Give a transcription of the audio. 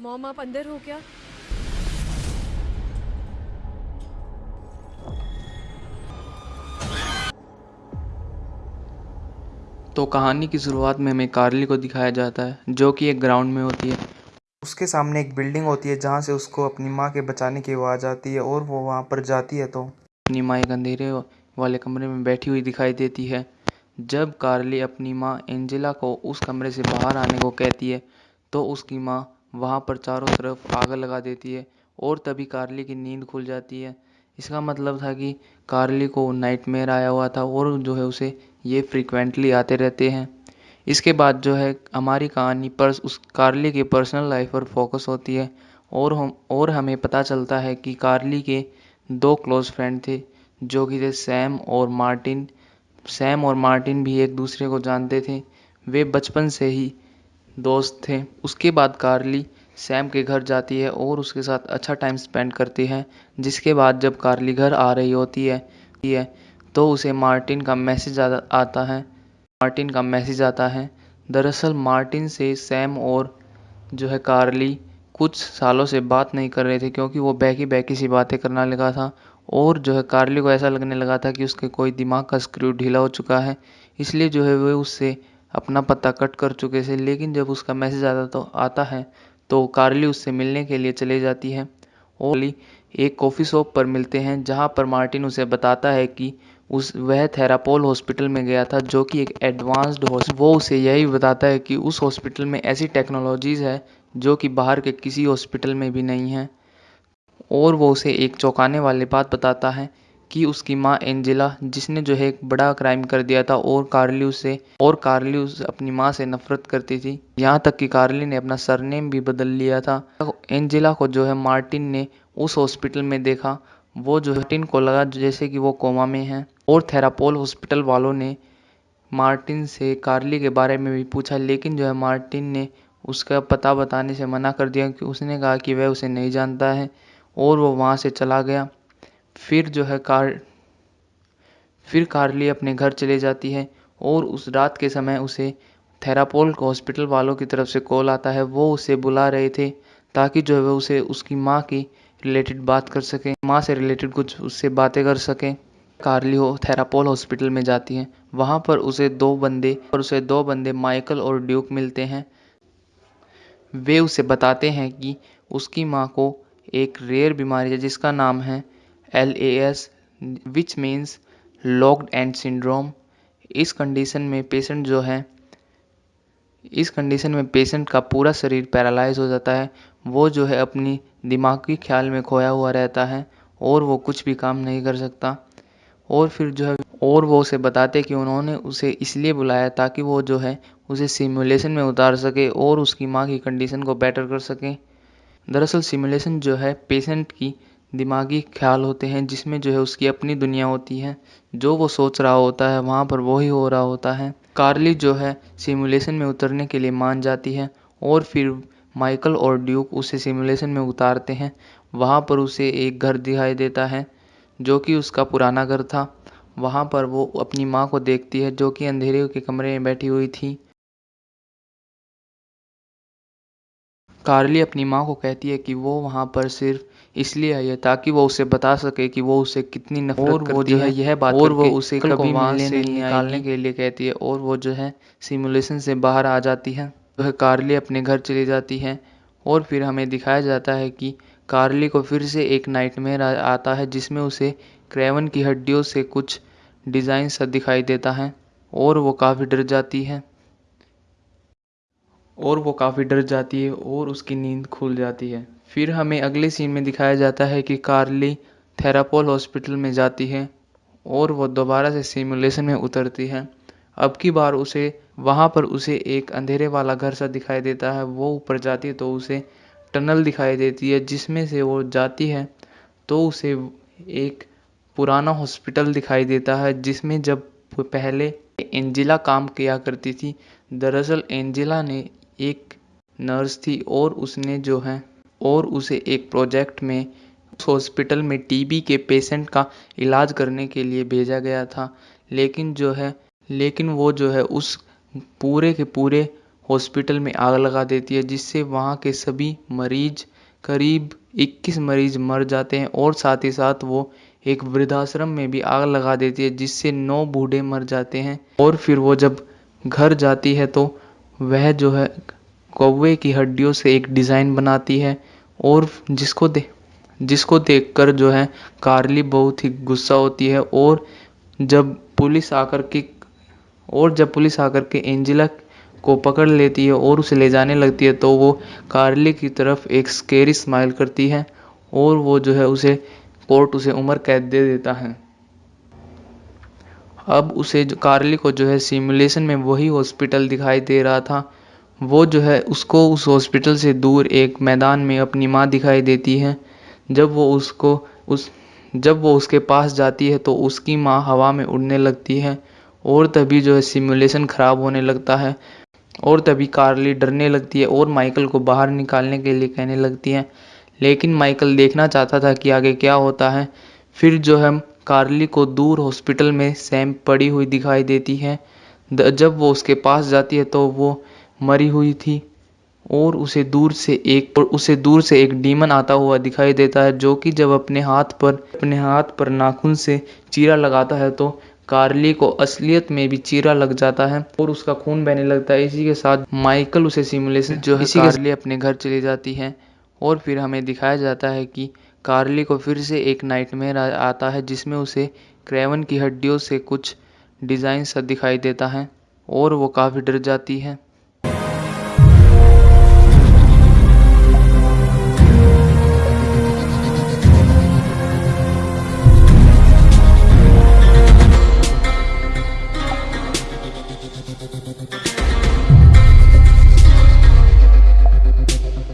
Mom आप अंदर हो क्या? तो कहानी की शुरुआत में हमें कार्ली को दिखाया जाता है जो कि एक ग्राउंड में होती है। उसके सामने एक बिल्डिंग होती है जहाँ से उसको अपनी माँ के बचाने की आवाज़ आती है और वो वहाँ पर जाती है तो। अपनी माँ एक अंधेरे वाले कमरे में बैठी हुई दिखाई देती है। जब कार्ली अपनी माँ एंजेला को उस कमरे से बाहर आने को कहती है तो उसकी माँ वहाँ पर चारों तरफ़ आग लगा देती है और तभी कार्ली की नींद खुल जाती है। इसका मतलब था कि कार्ली को नाइटमेयर आया हुआ था और जो है उसे ये फ्रीक्वेंटली आते रहते हैं। इसके बाद जो है हमारी कहानी पर उस कार्ली के पर्सनल लाइफ पर फोकस होती है और हम और हमें पता चलता है कि कार्ली के दो क्लोज फ्रेंड थे, जो कि थे सैम और मार्टिन। सैम और मार्टिन भी एक दूसरे को जानते थे। वे बचपन से ही दोस्त थे। उसके बाद कार्ली सैम के घर जाती है और उसके साथ अच्छा टाइम स्पेंड करती है, जिसके बाद जब कार्ली घर आ रही होती है तो उसे मार्टिन का मैसेज आता है। मार्टिन का मैसेज आता है, दरअसल मार्टिन से सैम और जो है कार्ली कुछ सालों से बात नहीं कर रहे थे, क्योंकि वो बैकी बैकी सी बातें करना लगा था और जो है कार्ली को ऐसा लगने लगा था कि उसके कोई दिमाग का स्क्रू ढीला हो चुका है, इसलिए जो है वह उससे अपना पता कट कर चुके थे, लेकिन जब उसका मैसेज आता तो आता है तो कार्ली उससे मिलने के लिए चले जाती है। और एक कॉफ़ी शॉप पर मिलते हैं, जहाँ पर मार्टिन उसे बताता है कि उस, वह थेरापोल हॉस्पिटल में गया था, जो कि एक एडवांस्ड वो उसे यही बताता है कि उस हॉस्पिटल में ऐसी टेक्नोलॉजीज़ है, जो कि बाहर के किसी हॉस्पिटल में भी नहीं है। और वो उसे एक चौंकाने वाली बात बताता है कि उसकी माँ एंजेला, जिसने जो है एक बड़ा क्राइम कर दिया था और कार्ली उसे और कार्ली उस अपनी माँ से नफरत करती थी। यहाँ तक कि कार्ली ने अपना सरनेम भी बदल लिया था। एंजेला को जो है मार्टिन ने उस हॉस्पिटल में देखा। वो जो मार्टिन को लगा जैसे कि वो कोमा में है। और थेरापोल हॉस्पिटल वालों ने मार्टिन से कार्ली के बारे में भी पूछा, लेकिन जो है मार्टिन ने उसका पता बताने से मना कर दिया कि उसने कहा कि वह उसे नहीं जानता है और वो वहाँ से चला गया। फिर जो है कार, फिर कार्ली अपने घर चले जाती है और उस रात के समय उसे थेरापोल हॉस्पिटल वालों की तरफ़ से कॉल आता है। वो उसे बुला रहे थे ताकि जो है वो उसे, उसकी माँ की रिलेटेड बात कर सके, माँ से रिलेटेड कुछ उससे बातें कर सकें। कार्ली हो, थेरापोल हॉस्पिटल में जाती है। वहाँ पर उसे दो बंदे और उसे दो बंदे माइकल और ड्यूक मिलते हैं। वे उसे बताते हैं कि उसकी माँ को एक रेयर बीमारी है जिसका नाम है L A S which means locked in syndrome इस कंडीशन में पेशेंट जो है, इस कंडीशन में पेशेंट का पूरा शरीर पैरालाइज हो जाता है। वो जो है अपनी दिमागी ख्याल में खोया हुआ रहता है और वो कुछ भी काम नहीं कर सकता। और फिर जो है, और वो उसे बताते कि उन्होंने उसे इसलिए बुलाया ताकि वो जो है उसे सिमुलेशन में उतार सके और उसकी माँ की कंडीशन को बेटर कर सके। दरअसल सिमुलेशन जो है पेशेंट की दिमागी ख्याल होते हैं, जिसमें जो है उसकी अपनी दुनिया होती है। जो वो सोच रहा होता है, वहाँ पर वही हो रहा होता है। कार्ली जो है, सिमुलेशन में उतरने के लिए मान जाती है और फिर माइकल और ड्यूक उसे सिमुलेशन में उतारते हैं। वहाँ पर उसे एक घर दिखाई देता है, जो कि उसका पुराना घर था। वहाँ पर वो अपनी माँ को देखती है, जो कि अंधेरे के कमरे में बैठी हुई थी। कार्ली अपनी माँ को कहती है कि वो वहाँ पर सिर्फ़ इसलिए आई है ताकि वो उसे बता सके कि वो उसे कितनी नफरत और वो जो है। यह बात और वो उसे कभी वहाँ से निकालने के लिए कहती है। और वो जो है सिमुलेशन से बाहर आ जाती है। वह कार्ली अपने घर चली जाती है। और फिर हमें दिखाया जाता है कि कार्ली को फिर से एक नाइटमेयर आता है जिसमें उसे क्रेवन की हड्डियों से कुछ डिज़ाइन सा दिखाई देता है। और वो काफ़ी डर जाती है। और वो काफ़ी डर जाती है और उसकी नींद खुल जाती है। फिर हमें अगले सीन में दिखाया जाता है कि कार्ली थेरापोल हॉस्पिटल में जाती है और वो दोबारा से सिमुलेशन में उतरती है। अब की बार उसे, वहाँ पर उसे एक अंधेरे वाला घर सा दिखाई देता है। वो ऊपर जाती है तो उसे टनल दिखाई देती है, जिसमें से वो जाती है तो उसे एक पुराना हॉस्पिटल दिखाई देता है, जिसमें जब पहले एंजिला काम किया करती थी, दरअसल एंजिला ने एक नर्स थी और उसने जो है, और उसे एक प्रोजेक्ट में हॉस्पिटल में टीबी के पेशेंट का इलाज करने के लिए भेजा गया था। लेकिन जो है, लेकिन वो जो है उस पूरे के पूरे हॉस्पिटल में आग लगा देती है, जिससे वहाँ के सभी मरीज़, करीब 21 मरीज़ मर जाते हैं और साथ ही साथ वो एक वृद्धाश्रम में भी आग लगा देती है, जिससे नौ बूढ़े मर जाते हैं। और फिर वो जब घर जाती है तो वह जो है कौवे की हड्डियों से एक डिज़ाइन बनाती है और जिसको दे, जिसको देखकर जो है कार्ली बहुत ही गुस्सा होती है और जब पुलिस आकर के, और जब पुलिस आकर के एंजेला को पकड़ लेती है और उसे ले जाने लगती है तो वो कार्ली की तरफ़ एक स्केरी स्माइल करती है और वो जो है उसे कोर्ट उसे उम्र कैद दे देता है। अब उसे कार्ली को जो है सिमुलेशन में वही हॉस्पिटल दिखाई दे रहा था। वो जो है उसको उस हॉस्पिटल से दूर एक मैदान में अपनी माँ दिखाई देती है। जब वो उसको उस, जब वो उसके पास जाती है तो उसकी माँ हवा में उड़ने लगती है और तभी जो है सिमुलेशन ख़राब होने लगता है और तभी कार्ली डरने लगती है और माइकल को बाहर निकालने के लिए कहने लगती है। लेकिन माइकल देखना चाहता था कि आगे क्या होता है। फिर जो है कार्ली को दूर हॉस्पिटल में सैम पड़ी हुई दिखाई देती है। जब वो उसके पास जाती है तो वो मरी हुई थी और उसे दूर से एक उसे दूर से एक डीमन आता हुआ दिखाई देता है जो कि जब अपने हाथ पर अपने हाथ पर नाखून से चीरा लगाता है तो कार्ली को असलियत में भी चीरा लग जाता है और उसका खून बहने लगता है। इसी के साथ माइकल उसे सिमुलेशन जो है इसी कार्ली अपने घर चली जाती है और फिर हमें दिखाया जाता है कि कार्ली को फिर से एक नाइटमेयर आता है, जिसमें उसे क्रेवन की हड्डियों से कुछ डिज़ाइन सा दिखाई देता है, और वो काफ़ी डर जाती है।